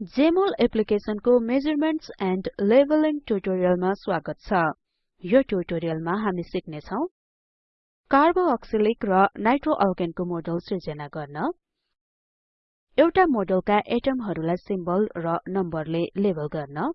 Jmol एप्लिकेसनको measurements and labeling ट्युटोरियलमा स्वागत छ। यो ट्युटोरियलमा हामी सिक्ने छौं कार्बोक्सिलिक र नाइट्रोअल्केनको मोडल सिर्जना गर्न। एउटा मोडलका एटमहरुलाई सिम्बल र नम्बरले लेबल गर्न।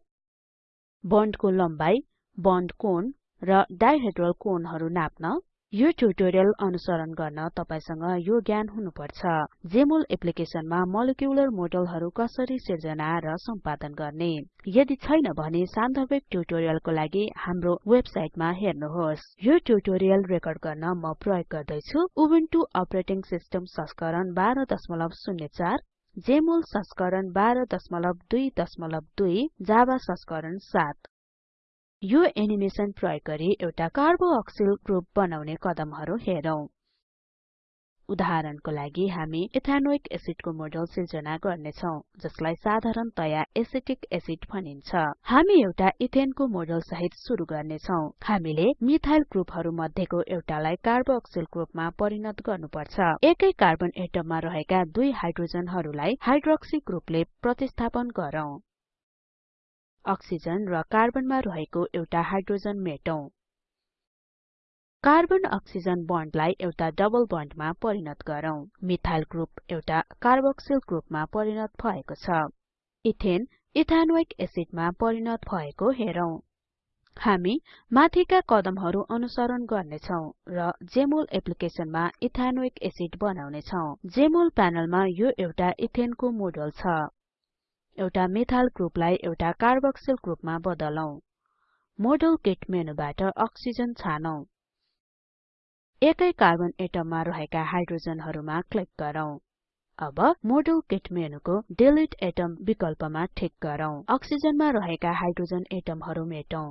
बन्डको लम्बाई बन्ड कोण र डाइहेड्रल कोणहरु नाप्न। यो ट्युटोरियल अनुसरण गर्न तपाईसँग यो ज्ञान हुनुपर्छ जेमोल एप्लिकेसनमा मोलिक्युलर मोडलहरु कसरी सिर्जना र सम्पादन गर्ने। यदि छैन भने सान्दर्भिक ट्युटोरियलको लागि हाम्रो वेबसाइटमा हेर्नुहोस्। यो ट्युटोरियल रेकर्ड गर्न म प्रयोग गर्दै छु उबुन्टु अपरेटिङ सिस्टम संस्करण 1204 जेमोल संस्करण 12.22 जावा संस्करण 7 यो एनिमेसन प्रयोग गरी एउटा कार्बोक्सिल ग्रुप बनाउने कदमहरु हेरौं। उदाहरणको लागि हामी इथानोइक एसिडको मोडल सिर्जना गर्ने छौं जसलाई साधारणतया एसिटिक एसिड भनिन्छ। हामी एउटा इथेनको मोडल सहित सुरु गर्ने छौं हामीले मिथाइल ग्रुपहरु मध्येको एउटालाई कार्बोक्सिल ग्रुपमा परिणत गर्नुपर्छ। एकै कार्बन एटममा रहेका दुई हाइड्रोजनहरुलाई हाइड्रोक्सी ग्रुपले प्रतिस्थापन गरौँ। अक्सिजन र कार्बनमा रहेको एउटा हाइड्रोजन मेटौं। कार्बन अक्सिजन बन्डलाई एउटा डबल बन्डमा परिणत गरौँ। मिथाइल ग्रुप एउटा कार्बोक्सिल ग्रुपमा परिणत भएको छ। इथेन इथानोइक एसिडमा परिणत भएको हेरौं। हामी माथिका कदमहरु अनुसरण गर्नेछौं र जेमोल एप्लिकेसनमा इथानोइक एसिड बनाउने छौं जेमोल प्यानलमा यो एउटा इथेनको मोडल छ। एउटा मिथाइल ग्रुपलाई एउटा कार्बोक्सिल ग्रुपमा बदलौं। मोडल किट मेनुबाट अक्सिजन छानौं। एकै कार्बन एटममा रहेका हाइड्रोजनहरुमा क्लिक गरौँ। अब मोडल किट मेनुको डिलिट एटम विकल्पमा ठिक गरौँ। अक्सिजनमा रहेका हाइड्रोजन एटमहरु मेटौं।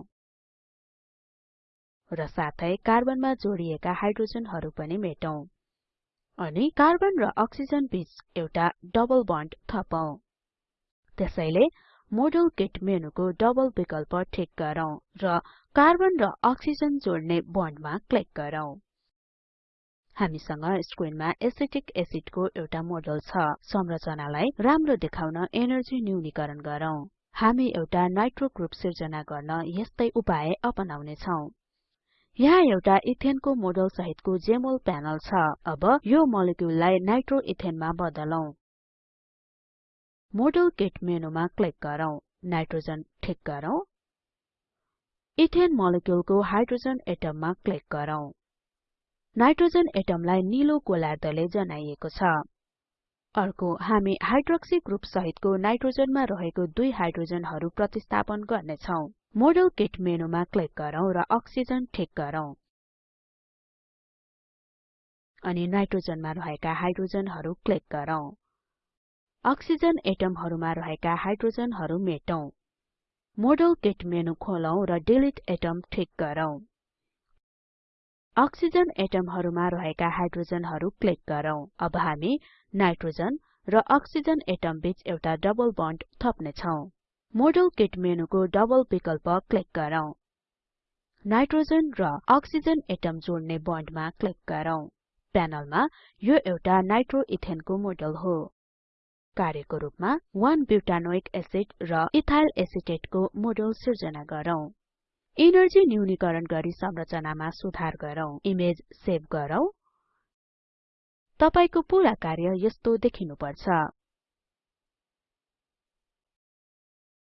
र साथै कार्बनमा जोडिएका हाइड्रोजनहरु पनि मेटौं। अनि कार्बन र अक्सिजन बीच एउटा डबल बन्ड थपौं। त्यसैले मोडल किट मेनुको डबल विकल्प ठिक गरौँ र कार्बन र अक्सिजन जोड्ने बन्डमा क्लिक गरौँ। हामीसँग स्क्रिनमा एसिटिक एसिडको एउटा मोडल छ। संरचनालाई राम्रो देखाउन एनर्जी न्यूनीकरण गरौँ। हामी एउटा नाइट्रो ग्रुप सिर्जना गर्न यस्तै उपाय अपनाउने छौं यहाँ एउटा इथेनको मोडल सहितको जेमोल प्यानल छ। अब यो मोलिक्युललाई नाइट्रो इथेनमा बदलौं। मोडल किट मेनुमा क्लिक गरौँ नाइट्रोजन ठिक गरौँ इथेन मोलिक्युलको हाइड्रोजन एटममा क्लिक गरौँ नाइट्रोजन एटमलाई निलो गोलार्धले जनाइएको छ अर्को हामी हाइड्रोक्सी ग्रुप सहितको नाइट्रोजनमा रहेको दुई हाइड्रोजनहरु प्रतिस्थापन गर्ने छौं मोडल किट मेनुमा क्लिक गरौँ र अक्सिजन ठिक गरौँ अनि नाइट्रोजनमा रहेका हाइड्रोजनहरु क्लिक गरौँ अक्सिजन एटमहरुमा रहेका हाइड्रोजनहरु मेटौं। मोडल किट मेनु खोलौं र डिलिट एटम ठिक गरौँ। अक्सिजन एटमहरुमा रहेका हाइड्रोजनहरु क्लिक गरौँ। अब हामी नाइट्रोजन र अक्सिजन एटम बीच एउटा डबल बन्ड थप्ने छौं मोडल किट मेनुको डबल विकल्प क्लिक गरौँ। नाइट्रोजन र अक्सिजन एटम जोड्ने बन्डमा क्लिक गरौँ। प्यानलमा यो एउटा नाइट्रो इथेनको मोडल हो। कार्यको रूपमा 1 ब्युटानोइक एसिड र इथाइल एसिटेटको मोडल सिर्जना गरौँ। इनर्जी न्यूनीकरण गरी संरचनामा सुधार गरौँ। इमेज सेभ गरौँ। तपाईको पूरा कार्य यस्तो देखिनुपर्छ।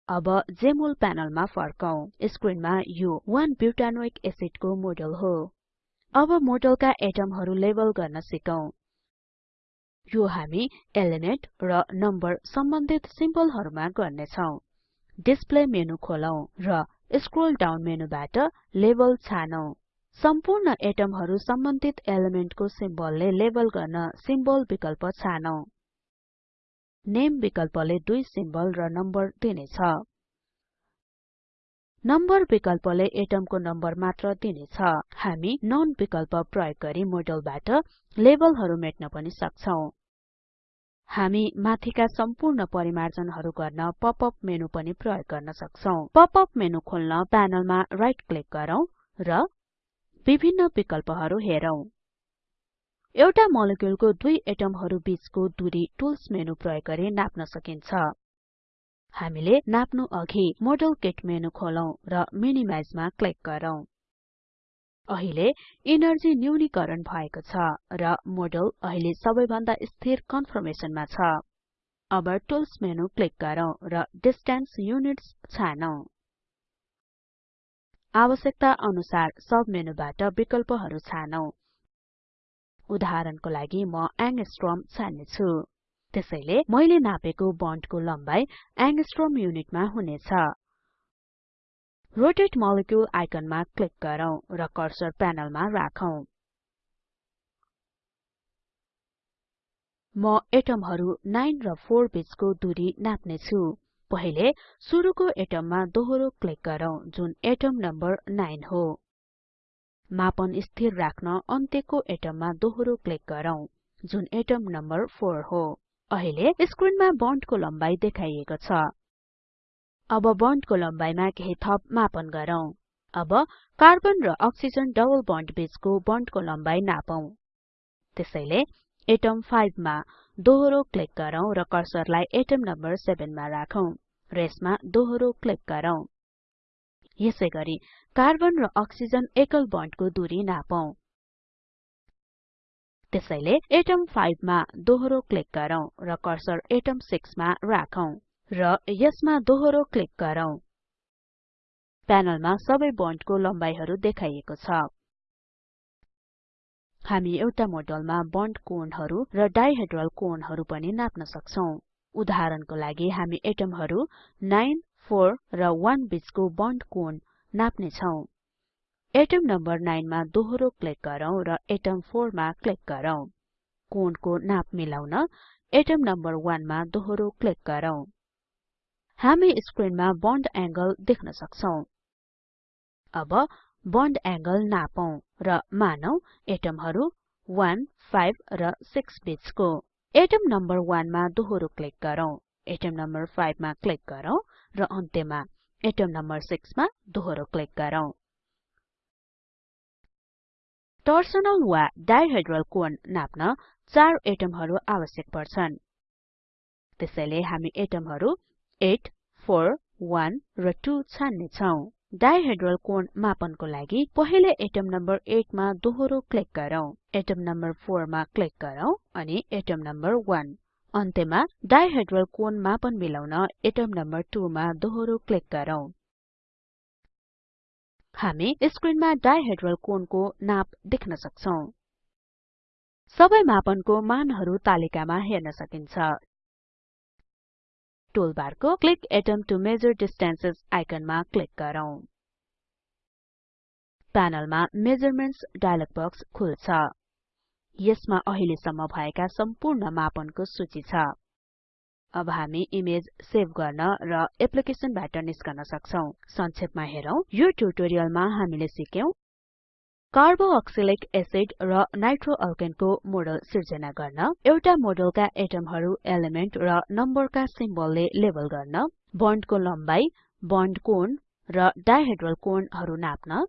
अब जेमोल प्यानलमा फर्कौं स्क्रिनमा यो 1 ब्युटानोइक एसिडको मोडल हो। अब मोडलका एटमहरु लेबल गर्न सिकौं। यो हामी एलिमेन्ट र नम्बर सम्बन्धित सिम्बलहरुमा गर्ने छौं डिस्प्ले मेनु खोलौं र स्क्रोल डाउन मेनुबाट लेबल छानौं। सम्पूर्ण एटमहरु सम्बन्धित एलिमेन्टको सिम्बलले लेबल गर्न सिम्बल विकल्प छानौं। नेम विकल्पले दुई सिम्बल र नम्बर दिनेछ। नम्बर विकल्पले एटमको नम्बर मात्र दिनेछ। हामी नोन विकल्प प्रयोग गरी मोडलबाट लेबलहरु मेट्न पनि सक्छौं। हामी माथिका सम्पूर्ण परिमार्जनहरु गर्न पप अप मेनु पनि प्रयोग गर्न सक्छौं। पप अप मेनु खोल्न प्यानलमा राइट क्लिक गरौँ र विभिन्न विकल्पहरु हेरौं। एउटा मोलिक्युलको दुई एटमहरु बीचको दूरी टुल्स मेनु प्रयोग गरी नाप्न सकिन्छ। हामीले नाप्नु अघि मोडेल किट मेनु खोलौं र मिनिमाइजमा क्लिक गरौँ। अहिले इनर्जी न्यूनीकरण भएको छ र मोडेल अहिले सबैभन्दा स्थिर कन्फर्मेसनमा छ। अब टुल्स मेनु क्लिक गरौँ र डिस्टेन्स युनिट्स छानौं। आवश्यकता अनुसार सब मेनुबाट विकल्पहरु छानौं। उदाहरणको लागि म एंगस्ट्रम छान्ने छु त्यसैले मैले नापेको बन्डको लम्बाई एंगस्ट्रम युनिटमा हुनेछ। रोटेट मोलिक्युल आइकनमा क्लिक गरौँ र कर्सर प्यानलमा राखौं। म एटमहरु 9 र 4 बीचको दूरी नाप्ने छु पहिले सुरुको एटममा दोहोरो क्लिक गरौँ जुन एटम नम्बर 9 हो। मापन स्थिर राख्न अन्त्यको एटममा दोहोरो क्लिक गरौँ जुन एटम नम्बर 4 हो। अहिले स्क्रिनमा बन्डको लम्बाई देखाइएको छ। अब बन्डको लम्बाइमा केही थप मापन गरौँ। अब कार्बन र अक्सिजन डबल बन्ड बीचको बन्डको लम्बाई नापौं। त्यसैले एटम 5 मा दोहोरो क्लिक गरौँ र कर्सरलाई एटम नम्बर 7 मा राखौं र यसमा दोहोरो क्लिक गरौँ। यसैगरी कार्बन र अक्सिजन एकल बन्डको दूरी नापौं। त्यसैले एटम 5 मा दोहोरो क्लिक गरौँ र कर्सर एटम 6 मा राखौं। र यसमा दोहोरो क्लिक गरौँ। प्यानलमा सबै बन्डको लम्बाइहरु देखाइएको छ। हामी एउटा मोडलमा बन्ड कोणहरु र डाइहेड्रल कोणहरु पनि नाप्न सक्छौं। उदाहरणको लागि हामी एटमहरु 9 4 र 1 बीचको बन्ड कोण नाप्ने छौं एटम नम्बर 9 मा दोहोरो क्लिक गरौँ र एटम 4 मा क्लिक गरौँ। कोणको नाप मिलाउन एटम नम्बर 1 मा दोहोरो क्लिक गरौँ। हामी स्क्रिनमा बन्ड एंगल देख्न सक्छौं। अब बन्ड एंगल नापौं र मानौं एटमहरु 1 5 र 6 बीचको। एटम नम्बर 1 मा दोहोरो क्लिक गरौँ। एटम नम्बर 5 मा क्लिक गरौँ र अन्त्यमा एटम नम्बर 6 मा दोहोरो क्लिक गरौँ। टर्सनल वा डाइहेड्रल कोण नाप्न चार एटमहरु आवश्यक पर्छन्। त्यसैले हामी एटमहरु 8 4 1 र 2 छान्ने छौं। डाइहेड्रल कोण मापनको लागि पहिले एटम नम्बर 8 मा दोहोरो क्लिक गरौँ। एटम नम्बर 4 मा क्लिक गरौँ अनि एटम नम्बर 1 अन्त्यमा डाइहेड्रल कोण मापन मिलाउन एटम नम्बर 2 मा दोहोरो क्लिक गरौँ। हामी स्क्रिनमा डाइहेड्रल कोणको नाप देख्न सक्छौं। सबै मापनको मानहरु तालिकामा हेर्न सकिन्छ। टुलबारको click atom to measure distances आइकनमा click गरौँ। प्यानलमा मेजरमेन्ट्स डायलग बक्स खुल्छ। यसमा अहिलेसम्म भएका सम्पूर्ण मापनको सूची छ। अब हामी इमेज सेभ गर्न र एप्लिकेसनबाट निस्कन सक्छौं। संक्षेपमा हेरौं। यो ट्युटोरियलमा हामीले सिक्यौं कार्बोक्सिलिक एसिड र नाइट्रोअल्केनको मोडल सिर्जना गर्न एउटा मोडलका एटमहरु एलिमेन्ट र नम्बरका सिम्बलले लेबल गर्न बन्डको लम्बाई बन्ड कोण र डाइहेड्रल कोणहरु नाप्न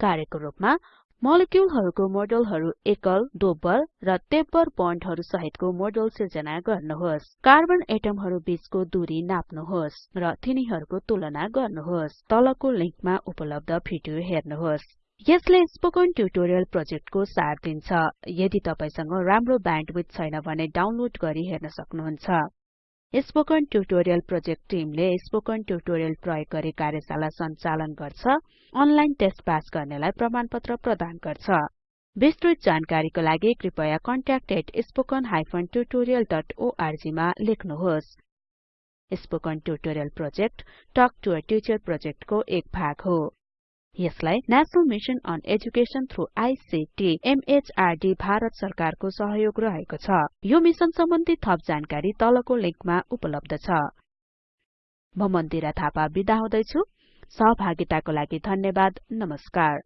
कार्यको रूपमा मोलिक्युलहरुको मोडलहरु एकल दोब्बर र तेब्बर बन्डहरु सहितको मोडल सिर्जना गर्नुहोस्। कार्बन एटमहरु बीचको दूरी नाप्नुहोस् र तिनीहरुको तुलना गर्नुहोस्। तलको लिंकमा उपलब्ध भिडियो हेर्नुहोस्। यसले स्पोकन ट्युटोरियल प्रोजेक्टको सार दिन्छ। यदि तपाईसँग राम्रो ब्यान्डविड्थ छैन भने डाउनलोड गरी हेर्न सक्नुहुन्छ। स्पोकन ट्युटोरियल प्रोजेक्ट टिमले स्पोकन ट्युटोरियल प्रयोग गरी कार्यशाला सञ्चालन गर्छ अनलाइन टेस्ट पास गर्नेलाई प्रमाणपत्र प्रदान गर्छ। विस्तृत जानकारीको लागि कृपया contact@spoken tutorialorg मा लेख्नुहोस्। Spoken tutorial project talk to a teacher प्रोजेक्टको एक भाग हो। यसलाई national mission on education through ICT MHRD Bharat सरकारको सहयोग रहेको छ। यो मिशन सम्बन्धी थप जानकारी तलको लिंकमा उपलब्ध छ। म मन्दिरा थापा बिदा हुदैछु। सहभागिताको लागि धन्यवाद। नमस्कार।